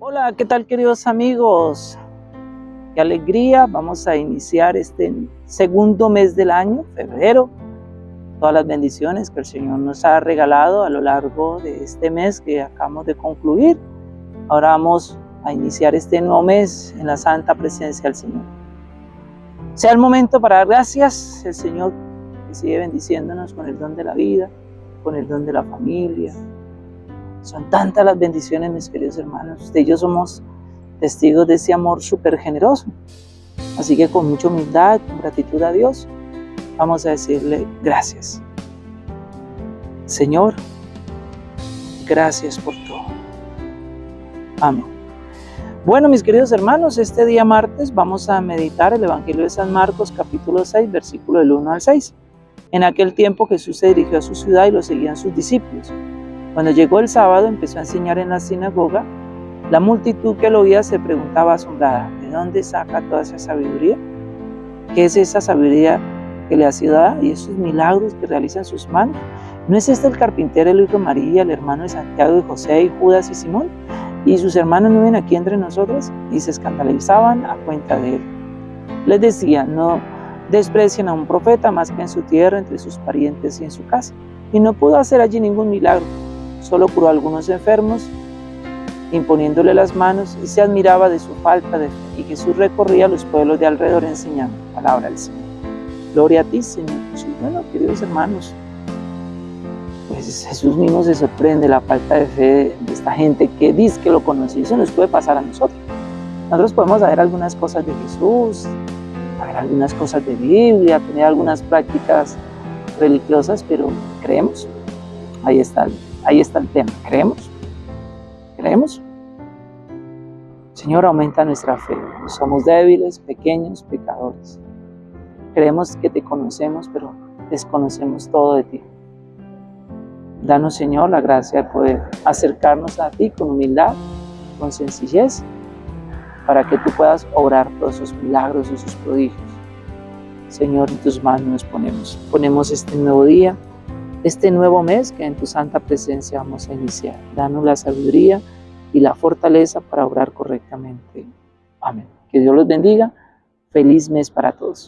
Hola, ¿qué tal queridos amigos? Qué alegría, vamos a iniciar este segundo mes del año, febrero. Todas las bendiciones que el Señor nos ha regalado a lo largo de este mes que acabamos de concluir. Ahora vamos a iniciar este nuevo mes en la santa presencia del Señor. Sea el momento para dar gracias al Señor que sigue bendiciéndonos con el don de la vida, con el don de la familia, son tantas las bendiciones, mis queridos hermanos. Usted y yo somos testigos de ese amor súper generoso. Así que con mucha humildad, con gratitud a Dios, vamos a decirle gracias. Señor, gracias por todo. Amén. Bueno, mis queridos hermanos, este día martes vamos a meditar el Evangelio de San Marcos, capítulo 6, versículo del 1 al 6. En aquel tiempo Jesús se dirigió a su ciudad y lo seguían sus discípulos. Cuando llegó el sábado empezó a enseñar en la sinagoga. La multitud que lo oía se preguntaba asombrada, ¿de dónde saca toda esa sabiduría? ¿Qué es esa sabiduría que le ha sido dada y esos milagros que realizan sus manos? ¿No es este el carpintero, el hijo de María, el hermano de Santiago y José y Judas y Simón? ¿Y sus hermanos no ven aquí entre nosotros? Y se escandalizaban a cuenta de él. Les decía, no desprecian a un profeta más que en su tierra, entre sus parientes y en su casa. Y no pudo hacer allí ningún milagro Solo curó algunos enfermos, imponiéndole las manos, y se admiraba de su falta de fe. Y Jesús recorría los pueblos de alrededor enseñando palabra del Señor. Gloria a ti, Señor Jesús. Bueno, queridos hermanos, pues Jesús mismo se sorprende la falta de fe de esta gente que dice que lo conoce. Eso nos puede pasar a nosotros. Nosotros podemos saber algunas cosas de Jesús, saber algunas cosas de Biblia, tener algunas prácticas religiosas, pero creemos. Ahí está Ahí está el tema. ¿Creemos? ¿Creemos? Señor, aumenta nuestra fe. Somos débiles, pequeños, pecadores. Creemos que te conocemos, pero desconocemos todo de ti. Danos, Señor, la gracia de poder acercarnos a ti con humildad, con sencillez, para que tú puedas obrar todos esos milagros, esos prodigios. Señor, en tus manos nos ponemos. Ponemos este nuevo día este nuevo mes que en tu santa presencia vamos a iniciar. Danos la sabiduría y la fortaleza para obrar correctamente. Amén. Que Dios los bendiga. Feliz mes para todos.